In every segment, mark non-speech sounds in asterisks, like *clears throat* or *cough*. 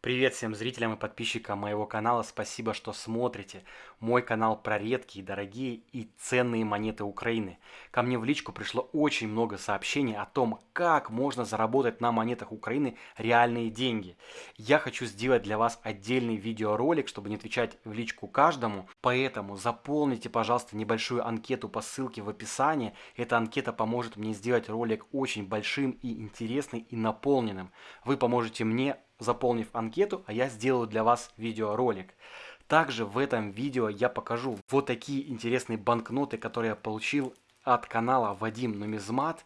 Привет всем зрителям и подписчикам моего канала, спасибо, что смотрите. Мой канал про редкие, дорогие и ценные монеты Украины. Ко мне в личку пришло очень много сообщений о том, как можно заработать на монетах Украины реальные деньги. Я хочу сделать для вас отдельный видеоролик, чтобы не отвечать в личку каждому. Поэтому заполните, пожалуйста, небольшую анкету по ссылке в описании. Эта анкета поможет мне сделать ролик очень большим и интересным и наполненным. Вы поможете мне заполнив анкету, а я сделаю для вас видеоролик. Также в этом видео я покажу вот такие интересные банкноты, которые я получил от канала Вадим Нумизмат.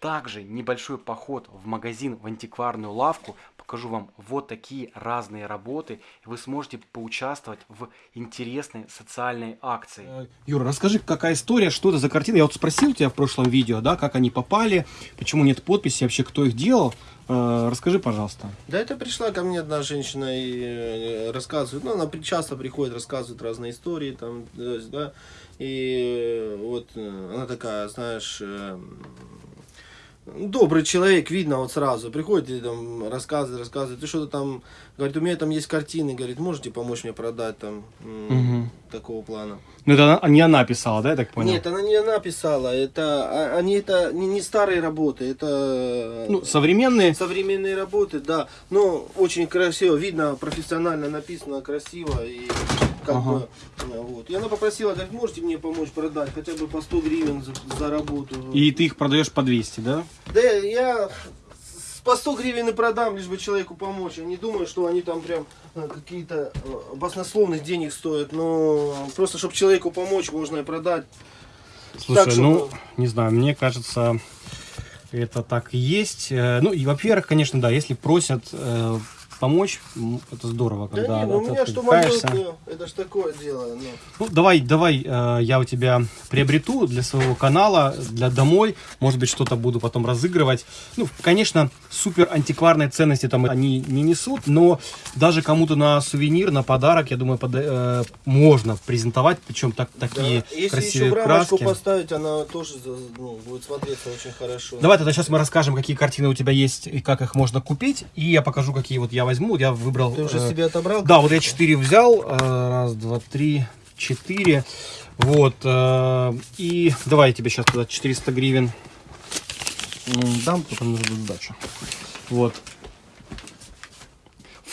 Также небольшой поход в магазин, в антикварную лавку. Покажу вам вот такие разные работы. Вы сможете поучаствовать в интересной социальной акции. Э, Юра, расскажи, какая история, что это за картина? Я вот спросил тебя в прошлом видео, да, как они попали, почему нет подписи, вообще кто их делал. Э, расскажи, пожалуйста. Да, это пришла ко мне одна женщина и э, рассказывает, ну, она часто приходит, рассказывает разные истории, там, да, и вот она такая, знаешь, добрый человек, видно вот сразу, приходит и там рассказывает, рассказывает, ты что-то там, говорит, у меня там есть картины, говорит, можете помочь мне продать там, угу. такого плана. Ну это она, не она писала, да, я так понял? Нет, она не она писала, это, а, они это не, не старые работы, это... Ну, современные? Современные работы, да, но очень красиво, видно, профессионально написано, красиво и как ага. бы, вот. И она попросила, говорит, можете мне помочь продать хотя бы по 100 гривен за, за работу. И ты их продаешь по 200, да? Я по 100 гривен и продам, лишь бы человеку помочь. Я не думаю, что они там прям э, какие-то э, баснословных денег стоят, но просто, чтобы человеку помочь, можно и продать. Слушай, так, чтобы... ну, не знаю, мне кажется, это так и есть. Э, ну, и, во-первых, конечно, да, если просят помочь, это здорово, когда да не, ну, у меня что могет, это ж такое дело. Но... Ну. ну, давай, давай, э, я у тебя приобрету для своего канала, для домой, может быть, что-то буду потом разыгрывать. Ну, конечно, супер антикварные ценности там они не несут, но даже кому-то на сувенир, на подарок, я думаю, под, э, можно презентовать, причем так, такие да. Если красивые еще краски. поставить, она тоже ну, будет смотреться очень хорошо. Давай тогда сейчас мы расскажем, какие картины у тебя есть и как их можно купить, и я покажу, какие вот я возьму. Я выбрал... Ты уже э, себе отобрал? Да, вот я 4 взял. Э, раз, два, три, четыре. Вот. Э, и давай я тебе сейчас туда 400 гривен дам, потом нужно сдачу. Вот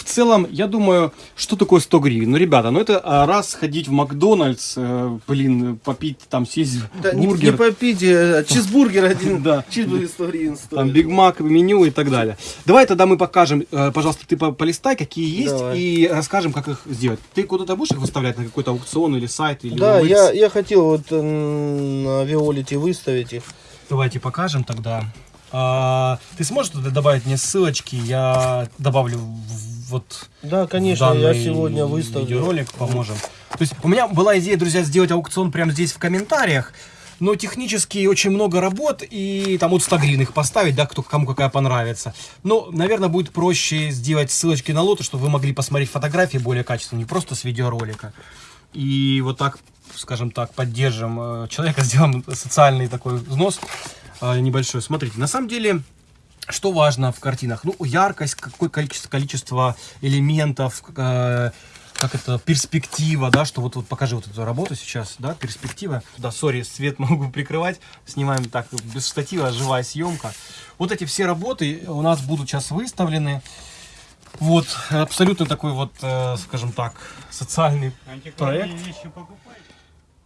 целом, я думаю, что такое 100 гривен? Ну, ребята, ну это а, раз ходить в Макдональдс, э, блин, попить, там, съесть да, бургер. Не, не попить, а чизбургер *laughs* один, да. чизбургер 100 гривен стоит. Там Биг Мак, меню и так далее. Давай тогда мы покажем, э, пожалуйста, ты полистай, какие есть, Давай. и расскажем, как их сделать. Ты куда-то будешь их выставлять на какой-то аукцион или сайт? Или да, я, я хотел вот на Виолите выставить их. Давайте покажем тогда. А, ты сможешь туда добавить мне ссылочки? Я добавлю вот Да, конечно, я сегодня выставлю. Видеоролик поможем. То есть у меня была идея, друзья, сделать аукцион прямо здесь в комментариях. Но технически очень много работ, и там вот 100 гривен их поставить, да, кто, кому какая понравится. Но, наверное, будет проще сделать ссылочки на лоты, чтобы вы могли посмотреть фотографии более качественно, не просто с видеоролика. И вот так, скажем так, поддержим э, человека, *laughs* сделаем социальный такой взнос небольшой. Смотрите, на самом деле что важно в картинах? Ну, яркость, какое количество, количество элементов, э, как это, перспектива, да, что вот, вот покажи вот эту работу сейчас, да, перспектива. Да, сори, свет *laughs* могу прикрывать, снимаем так без штатива, живая съемка. Вот эти все работы у нас будут сейчас выставлены. Вот, абсолютно такой вот, э, скажем так, социальный проект.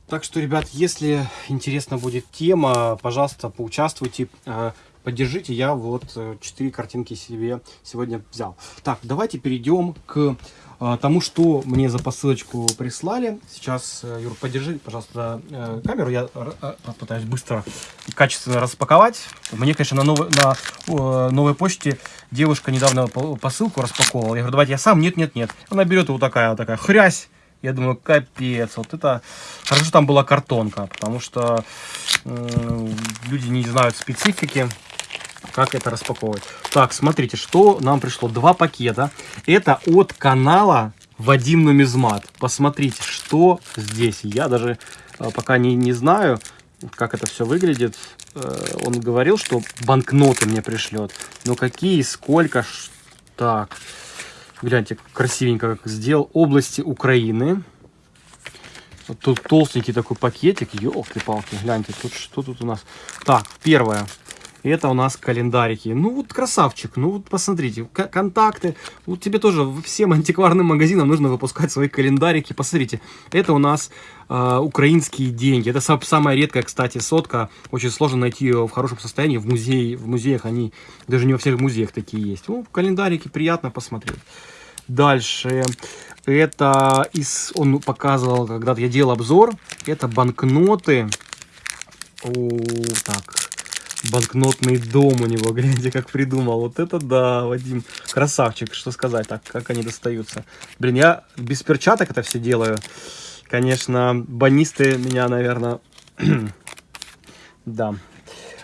Так что, ребят, если интересна будет тема, пожалуйста, поучаствуйте. Э, поддержите, я вот 4 э, картинки себе сегодня взял. Так, давайте перейдем к э, тому, что мне за посылочку прислали. Сейчас, э, Юр, подержи, пожалуйста, камеру. Я попытаюсь быстро и качественно распаковать. Мне, конечно, на новой, на новой почте девушка недавно посылку распаковывала. Я говорю, давайте я сам. Нет, нет, нет. Она берет вот такая, вот такая хрясь. Я думаю, капец, вот это... Хорошо, там была картонка, потому что э, люди не знают специфики как это распаковывать. Так, смотрите, что нам пришло. Два пакета. Это от канала Вадим Нумизмат. Посмотрите, что здесь. Я даже э, пока не, не знаю, как это все выглядит. Э, он говорил, что банкноты мне пришлет. Но какие, сколько? Так, Гляньте, красивенько как сделал. Области Украины. Тут толстенький такой пакетик. Елки-палки, гляньте, тут что тут у нас? Так, первое. Это у нас календарики. Ну вот красавчик, ну вот посмотрите, контакты. Вот тебе тоже всем *laughs* антикварным магазинам нужно выпускать свои календарики. Посмотрите, это у нас э, украинские деньги. Это самая редкая, кстати, сотка. Очень сложно найти ее в хорошем состоянии. В, музее, в музеях они, даже не во всех музеях такие есть. Ну, календарики приятно посмотреть. Дальше. Это из, он показывал, когда-то я делал обзор. Это банкноты. О, так, банкнотный дом у него. *laughs* Гляньте, как придумал. Вот это да, Вадим. Красавчик, что сказать. Так, как они достаются. Блин, я без перчаток это все делаю. Конечно, банисты меня, наверное... *clears throat* да.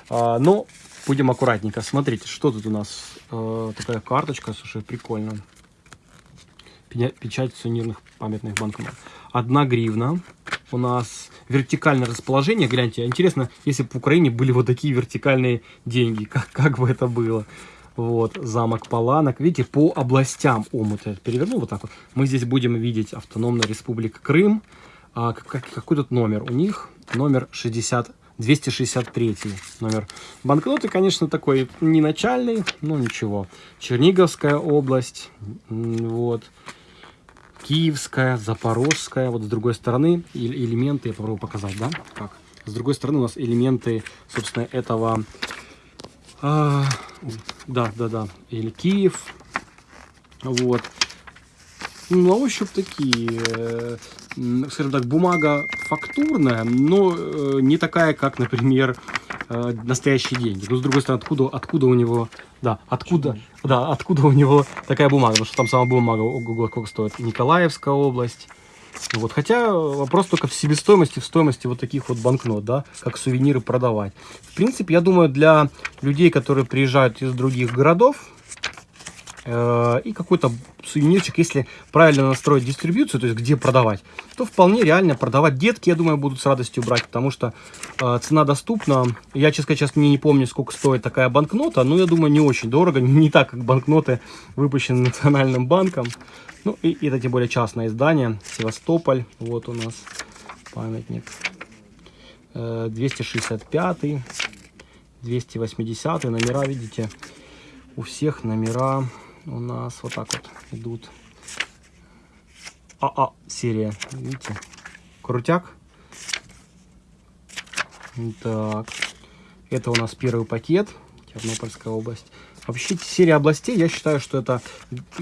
А, но будем аккуратненько. Смотрите, что тут у нас. А, такая карточка, слушай, прикольно. Печать сувенирных памятных банкнот. Одна гривна у нас вертикальное расположение. Гляньте, интересно, если бы в Украине были вот такие вертикальные деньги, *laughs* как, как бы это было. Вот, замок Паланок. Видите, по областям омута. Переверну вот так вот. Мы здесь будем видеть Автономная Республика Крым. А, как, какой тут номер? У них номер 60, 263 номер. Банкноты, конечно, такой не начальный, но ничего. Черниговская область. Вот. Киевская, Запорожская. Вот с другой стороны элементы, я попробую показать, да? Как? С другой стороны у нас элементы, собственно, этого... А, да, да, да. Или Киев. Вот. Ну, на ощупь такие, э, скажем так, бумага фактурная, но э, не такая, как, например, э, настоящие деньги. Но с другой стороны, откуда, откуда у него, да, откуда, да, откуда у него такая бумага, потому что там сама бумага, ого, сколько стоит, Николаевская область. Вот, хотя вопрос только в себестоимости, в стоимости вот таких вот банкнот, да, как сувениры продавать. В принципе, я думаю, для людей, которые приезжают из других городов, Э, и какой-то сувенирчик, если правильно настроить дистрибьюцию, то есть где продавать, то вполне реально продавать. Детки, я думаю, будут с радостью брать, потому что э, цена доступна. Я, честно сейчас не, не помню, сколько стоит такая банкнота, но я думаю, не очень дорого, *laughs* не так, как банкноты, выпущенные Национальным банком. Ну, и, это тем более частное издание, Севастополь, вот у нас памятник. Э, 265 280 номера, видите, у всех номера у нас вот так вот идут. АА серия, видите, крутяк. Так, это у нас первый пакет, Тернопольская область. Вообще, серия областей, я считаю, что это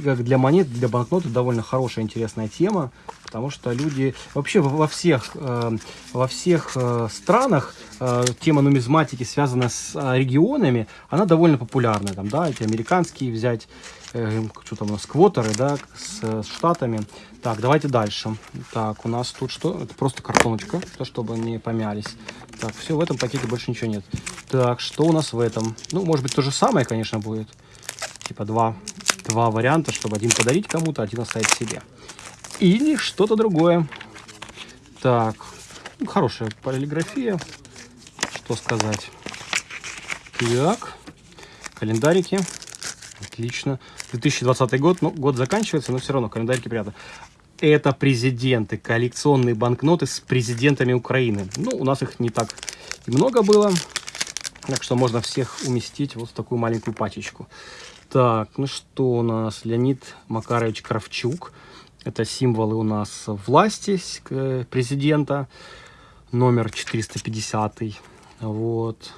как для монет, для банкноты довольно хорошая, интересная тема, потому что люди вообще во всех, э, во всех э, странах э, тема нумизматики, связанная с регионами, она довольно популярна. Там, да, эти американские взять, что там у нас, квотеры, да, с штатами. Так, давайте дальше. Так, у нас тут что? Это просто картоночка, то, чтобы не помялись. Так, все, в этом пакете больше ничего нет. Так, что у нас в этом? Ну, может быть, то же самое, конечно, будет. Типа два, два варианта, чтобы один подарить кому-то, один оставить себе. Или что-то другое. Так, ну, хорошая полиграфия. Что сказать? Так, календарики. Отлично. 2020 год, ну, год заканчивается, но все равно календарики приятно. Это президенты, коллекционные банкноты с президентами Украины. Ну, у нас их не так много было. Так что можно всех уместить вот в такую маленькую пачечку. Так, ну что у нас? Леонид Макарович Кравчук. Это символы у нас власти президента. Номер 450. Вот.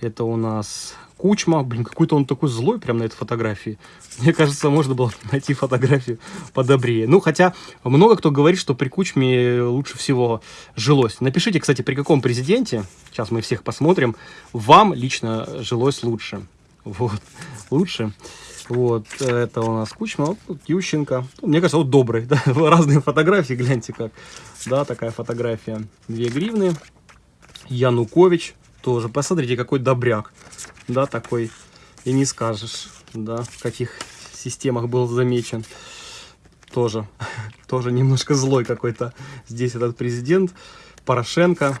Это у нас Кучма. Блин, какой-то он такой злой прям на этой фотографии. *laughs* Мне кажется, можно было найти фотографию подобрее. Ну, хотя много кто говорит, что при Кучме лучше всего жилось. Напишите, кстати, при каком президенте, сейчас мы всех посмотрим, вам лично жилось лучше. Вот, лучше. Вот, это у нас Кучма, вот Ющенко. Мне кажется, вот добрый, *laughs* да? разные фотографии, гляньте как. Да, такая фотография. Две гривны. Янукович тоже. Посмотрите, какой добряк. Да, такой. И не скажешь, да, в каких системах был замечен. Тоже, *laughs* тоже немножко злой какой-то здесь этот президент. Порошенко.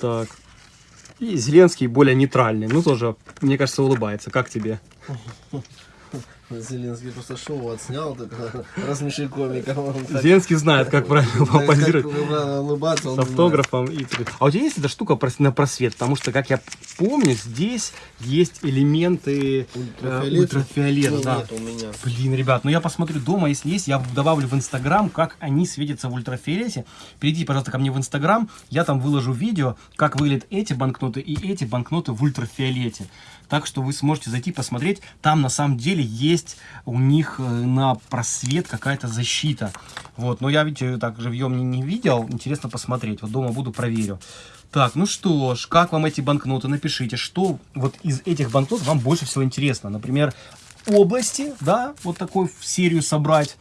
Так. И Зеленский более нейтральный. Ну, тоже, мне кажется, улыбается. Как тебе? Зеленский просто шоу отснял, так, *laughs* рассмеши комиков. Он так- Зеленский знает, как правильно так, позировать. как правильно улыбаться, с автографом. И... А у тебя есть эта штука на просвет? Потому что, как я помню, здесь есть элементы э, Ультрафиолет? ультрафиолета. Ну, да. нет у меня. Блин, ребят, ну я посмотрю дома, если есть, я добавлю в Инстаграм, как они светятся в ультрафиолете. Перейдите, пожалуйста, ко мне в Инстаграм, я там выложу видео, как выглядят эти банкноты и эти банкноты в ультрафиолете. Так что вы сможете зайти посмотреть, там на самом деле есть у них э, на просвет какая-то защита. Вот, но я, видите, так живьем не, не видел, интересно посмотреть, вот дома буду проверю. Так, ну что ж, как вам эти банкноты? Напишите, что вот из этих банкнот вам больше всего интересно. Например, области, да, вот такую серию собрать,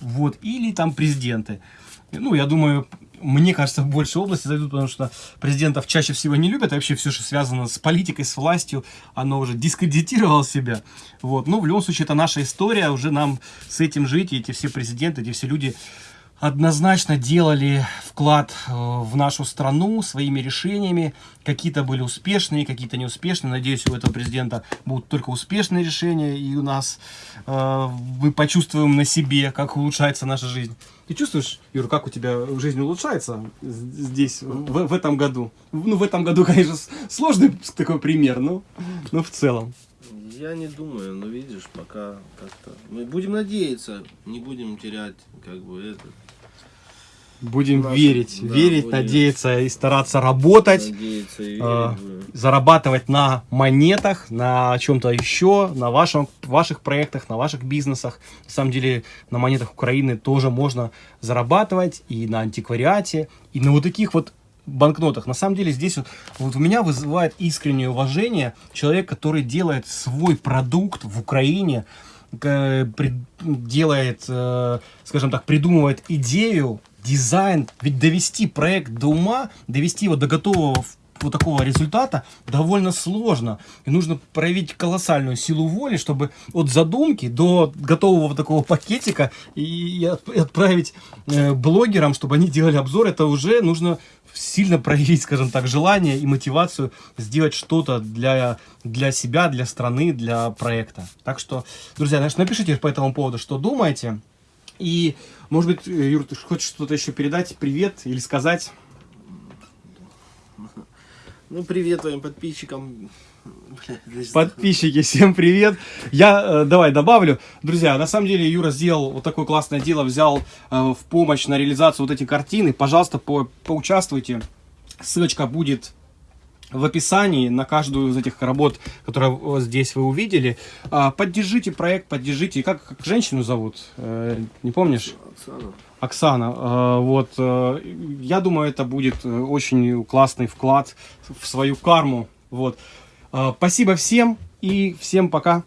вот, или там президенты. Ну, я думаю, мне кажется, больше области зайдут, потому что президентов чаще всего не любят, и вообще все, что связано с политикой, с властью, оно уже дискредитировало себя. Вот, но в любом случае, это наша история, уже нам с этим жить, и эти все президенты, эти все люди однозначно делали вклад э, в нашу страну своими решениями. Какие-то были успешные, какие-то неуспешные. Надеюсь, у этого президента будут только успешные решения, и у нас э, мы почувствуем на себе, как улучшается наша жизнь. Ты чувствуешь, Юр, как у тебя жизнь улучшается здесь, в, в этом году? Ну, в этом году, конечно, сложный такой пример, но, но в целом. Я не думаю, но видишь, пока как-то... Мы будем надеяться, не будем терять, как бы, это... Будем Наши- верить, да, верить, будем- надеяться и стараться работать. Надеяться и верить. А, будем. зарабатывать на монетах, на чем-то еще, на вашем, ваших проектах, на ваших бизнесах. На самом деле на монетах Украины тоже можно зарабатывать и на антиквариате, и на вот таких вот банкнотах. На самом деле здесь вот, вот у меня вызывает искреннее уважение человек, который делает свой продукт в Украине, при- делает, э, скажем так, придумывает идею, дизайн. Ведь довести проект до ума, довести его до готового вот такого результата довольно сложно. И нужно проявить колоссальную силу воли, чтобы от задумки до готового вот такого пакетика и, и от- и отправить э, блогерам, чтобы они делали обзор, это уже нужно сильно проявить, скажем так, желание и мотивацию сделать что-то для, для себя, для страны, для проекта. Так что, друзья, напишите по этому поводу, что думаете. И, может быть, э, Юр, ты хочешь что-то еще передать, привет или сказать? Ну, привет твоим подписчикам. Подписчики, всем привет. Я э, давай добавлю. Друзья, на самом деле Юра сделал вот такое классное дело, взял э, в помощь на реализацию вот эти картины. Пожалуйста, по, поучаствуйте. Ссылочка будет в описании на каждую из этих работ, которые здесь вы увидели. А, поддержите проект, поддержите. Как, как женщину зовут? Э, не помнишь? Оксана. Оксана, э, вот, э, я думаю, это будет очень классный вклад в свою карму, вот. Спасибо всем и всем пока.